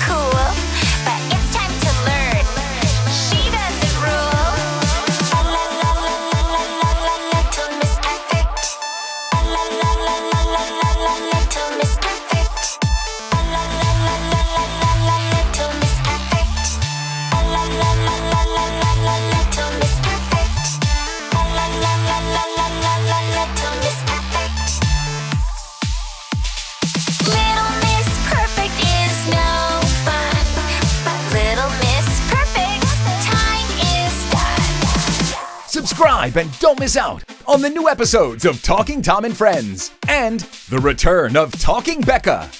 cool. Subscribe and don't miss out on the new episodes of Talking Tom and Friends and the return of Talking Becca.